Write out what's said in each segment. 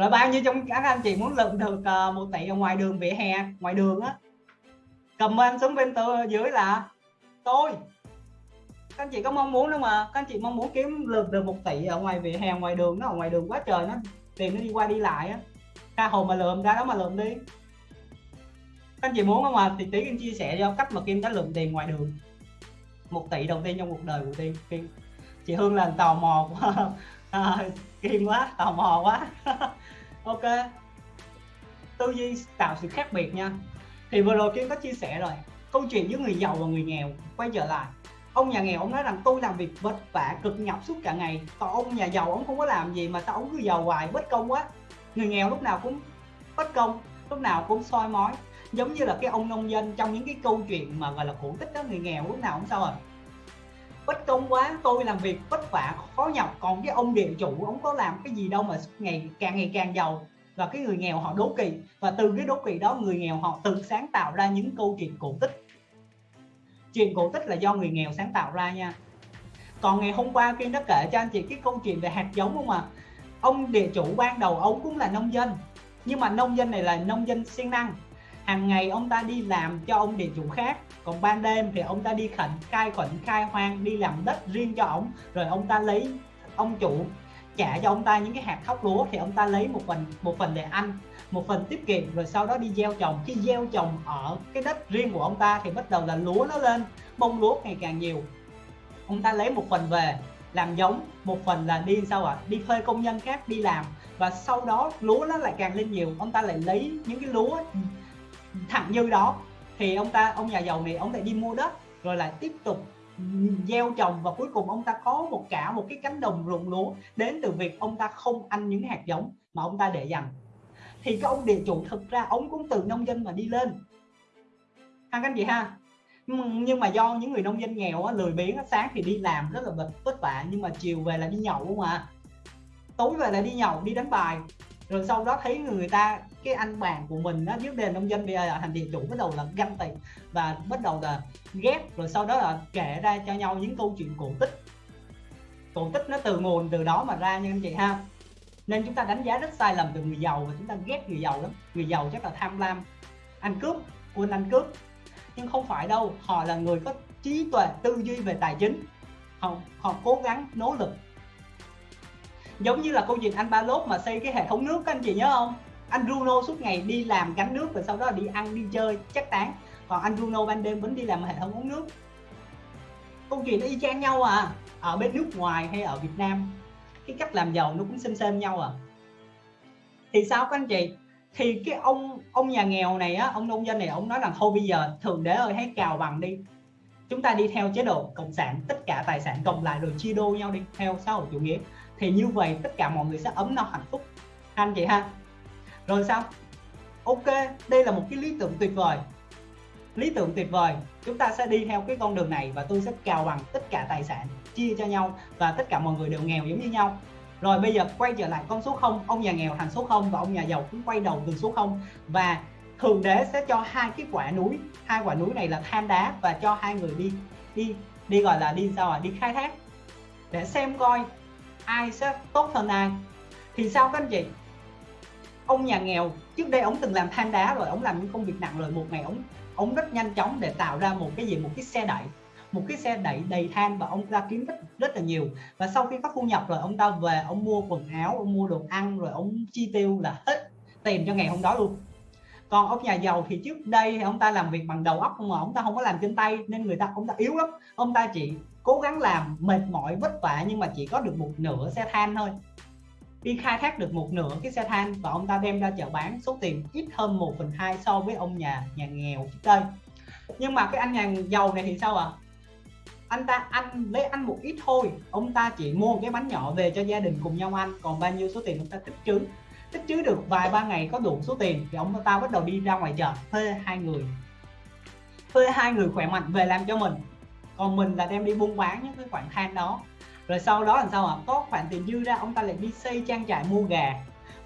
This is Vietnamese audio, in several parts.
rồi bao nhiêu trong các anh chị muốn lượm được uh, một tỷ ở ngoài đường vỉa hè? Ngoài đường á. Comment xuống bên tôi dưới là tôi. Các anh chị có mong muốn đâu mà các anh chị mong muốn kiếm lượm được một tỷ ở ngoài vỉa hè ngoài đường nó ở ngoài đường quá trời nó tiền nó đi qua đi lại á. Ra hồ mà lượm ra đó mà lượm đi. Các anh chị muốn không mà thì tí em chia sẻ cho cách mà kim đã lượm tiền ngoài đường. Một tỷ đầu tiên trong cuộc đời của tiên. Kim chị hương là tò mò quá. À, kim quá tò mò quá. ok. Tư duy tạo sự khác biệt nha. Thì vừa rồi kim có chia sẻ rồi, câu chuyện giữa người giàu và người nghèo quay trở lại. Ông nhà nghèo, ông nói rằng, tôi làm việc vất vả, cực nhọc suốt cả ngày. Còn ông nhà giàu, ông không có làm gì mà sao ông cứ giàu hoài, bất công quá. Người nghèo lúc nào cũng bất công, lúc nào cũng soi mói. Giống như là cái ông nông dân trong những cái câu chuyện mà, gọi là, cổ tích đó, người nghèo lúc nào cũng sao rồi bất công quá, tôi làm việc vất vả, khó nhọc. Còn cái ông địa chủ, ông có làm cái gì đâu mà ngày, càng ngày càng giàu. Và cái người nghèo họ đố kỵ. Và từ cái đố kỵ đó, người nghèo họ tự sáng tạo ra những câu chuyện cổ tích. Chuyện cổ tích là do người nghèo sáng tạo ra nha. Còn ngày hôm qua Kiên đã kể cho anh chị cái câu chuyện về hạt giống không à ông địa chủ ban đầu, ông cũng là nông dân. Nhưng mà nông dân này là nông dân siêng năng hàng ngày ông ta đi làm cho ông địa chủ khác. Còn ban đêm thì ông ta đi khẩn khai khẩn khai hoang, đi làm đất riêng cho ông. Rồi ông ta lấy ông chủ trả cho ông ta những cái hạt thóc lúa. Thì ông ta lấy một phần một phần để ăn, một phần tiết kiệm. Rồi sau đó đi gieo trồng. Khi gieo trồng ở cái đất riêng của ông ta thì bắt đầu là lúa nó lên, bông lúa ngày càng nhiều. Ông ta lấy một phần về, làm giống, một phần là đi sao ạ? À? đi thuê công nhân khác đi làm. Và sau đó lúa nó lại càng lên nhiều. Ông ta lại lấy những cái lúa thẳng dư đó. Thì ông ta ông nhà giàu này ông lại đi mua đất rồi lại tiếp tục gieo trồng và cuối cùng ông ta có một cả một cái cánh đồng ruộng lúa đến từ việc ông ta không ăn những hạt giống mà ông ta để dành. Thì cái ông địa chủ thực ra ông cũng từ nông dân mà đi lên. Ha các anh chị ha? Nhưng mà do những người nông dân nghèo á, lười biếng á, sáng thì đi làm rất là vất vất vả nhưng mà chiều về là đi nhậu không à. Tối về là đi nhậu đi đánh bài rồi sau đó thấy người ta, cái anh bạn của mình nó trước đền nông dân bây giờ thành địa chủ, bắt đầu là ganh tị và bắt đầu là ghét. Rồi sau đó là kể ra cho nhau những câu chuyện cổ tích. Cổ tích nó từ nguồn từ đó mà ra nha anh chị ha. Nên chúng ta đánh giá rất sai lầm từ người giàu và chúng ta ghét người giàu lắm. Người giàu chắc là tham lam. Ăn cướp quên ăn cướp. Nhưng không phải đâu, họ là người có trí tuệ, tư duy về tài chính. Họ họ cố gắng, nỗ lực giống như là cô chuyện anh ba lốt mà xây cái hệ thống nước các anh chị nhớ không? Anh Bruno suốt ngày đi làm gánh nước và sau đó là đi ăn, đi chơi, chắc tán. Còn anh Bruno ban đêm vẫn đi làm hệ thống uống nước. Câu chuyện nó y chang nhau à ở bên nước ngoài hay ở Việt Nam. Cái cách làm giàu nó cũng xem xem nhau à. Thì sao các anh chị? Thì cái ông ông nhà nghèo này á, ông nông dân này, ông nói là thôi bây giờ thường đế ơi, hãy cào bằng đi. Chúng ta đi theo chế độ cộng sản, tất cả tài sản cộng lại rồi chia đôi nhau đi, theo xã hội chủ nghĩa thì như vậy tất cả mọi người sẽ ấm no hạnh phúc. Anh chị ha. Rồi sao? Ok, đây là một cái lý tưởng tuyệt vời. Lý tưởng tuyệt vời. Chúng ta sẽ đi theo cái con đường này và tôi sẽ cào bằng tất cả tài sản, chia cho nhau và tất cả mọi người đều nghèo giống như nhau. Rồi bây giờ quay trở lại con số 0 ông nhà nghèo thành số 0 và ông nhà giàu cũng quay đầu từ số 0 và thượng đế sẽ cho hai cái quả núi. Hai quả núi này là than đá và cho hai người đi đi đi gọi là đi sao à đi khai thác. Để xem coi ai sẽ tốt hơn ai? Thì sao các anh chị? Ông nhà nghèo, trước đây ông từng làm than đá rồi, ông làm những công việc nặng rồi, một ngày ông ông rất nhanh chóng để tạo ra một cái gì? Một cái xe đẩy. Một cái xe đẩy đầy than và ông ta kiếm rất rất là nhiều. Và sau khi có thu nhập rồi, ông ta về, ông mua quần áo, ông mua đồ ăn rồi ông chi tiêu là hết tiền cho ngày hôm đó luôn. Còn ông nhà giàu thì trước đây ông ta làm việc bằng đầu óc mà ông ta không có làm trên tay nên người ta, ông ta yếu lắm. Ông ta chỉ cố gắng làm mệt mỏi, vất vả nhưng mà chỉ có được một nửa xe than thôi. Đi khai thác được một nửa cái xe than và ông ta đem ra chợ bán số tiền ít hơn 1 phần hai so với ông nhà nhà nghèo trước đây. Nhưng mà cái anh nhà giàu này thì sao ạ? À? anh ta ăn, lấy ăn một ít thôi. Ông ta chỉ mua cái bánh nhỏ về cho gia đình cùng nhau ăn. Còn bao nhiêu số tiền ông ta tích trữ tích trữ được vài ba ngày có đủ số tiền thì ông ta bắt đầu đi ra ngoài chợ thuê hai người. Thuê hai người khỏe mạnh về làm cho mình còn mình là đem đi buôn bán những cái khoản than đó. Rồi sau đó làm sao ạ? Có khoản tiền dư ra, ông ta lại đi xây trang trại mua gà.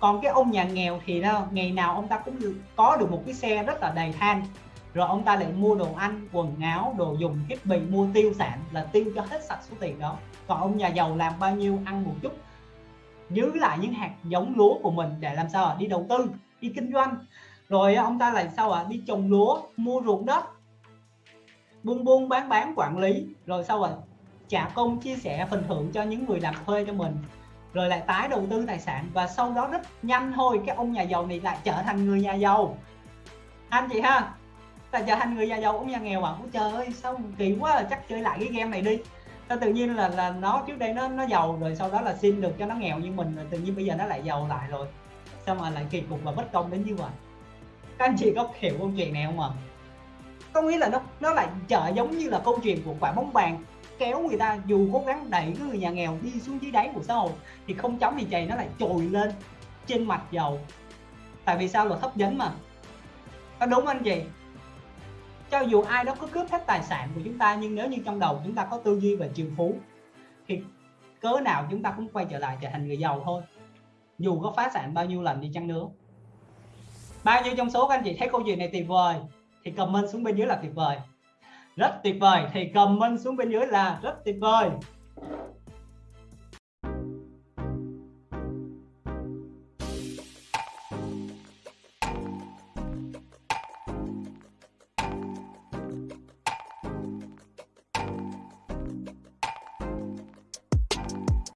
Còn cái ông nhà nghèo thì đâu ngày nào ông ta cũng có được một cái xe rất là đầy than. Rồi ông ta lại mua đồ ăn, quần áo, đồ dùng, thiết bị mua tiêu sản là tiêu cho hết sạch số tiền đó. Còn ông nhà giàu làm bao nhiêu ăn một chút. Giữ lại những hạt giống lúa của mình để làm sao đi đầu tư, đi kinh doanh. Rồi ông ta lại sao ạ? À? đi trồng lúa, mua ruộng đất buôn buôn bán bán quản lý. Rồi sau rồi trả công chia sẻ phần thưởng cho những người làm thuê cho mình. Rồi lại tái đầu tư tài sản và sau đó rất nhanh thôi, cái ông nhà giàu này lại trở thành người nhà giàu. Anh chị ha là trở thành người nhà giàu, ông nhà nghèo mà à. trời ơi, sao kỳ quá à, chắc chơi lại cái game này đi. Sao tự nhiên là là nó trước đây nó nó giàu, rồi sau đó là xin được cho nó nghèo như mình, rồi tự nhiên bây giờ nó lại giàu lại rồi. Sao mà lại kỳ cục và bất công đến như vậy? Các anh chị có hiểu câu chuyện này không ạ? Có nghĩa là nó nó lại chợ giống như là câu chuyện của quả bóng bàn. Kéo người ta, dù cố gắng đẩy cái người nhà nghèo đi xuống dưới đáy của xã hội, thì không chóng thì chày nó lại trồi lên trên mặt dầu. Tại vì sao? Là hấp dẫn mà. Có đúng anh chị? Cho dù ai đó có cướp hết tài sản của chúng ta, nhưng nếu như trong đầu chúng ta có tư duy về triệu phú, thì cớ nào chúng ta cũng quay trở lại trở thành người giàu thôi. Dù có phá sản bao nhiêu lần đi chăng nữa. Bao nhiêu trong số các anh chị thấy câu chuyện này tuyệt vời thì comment xuống bên dưới là tuyệt vời. Rất tuyệt vời. Thì comment xuống bên dưới là rất tuyệt vời.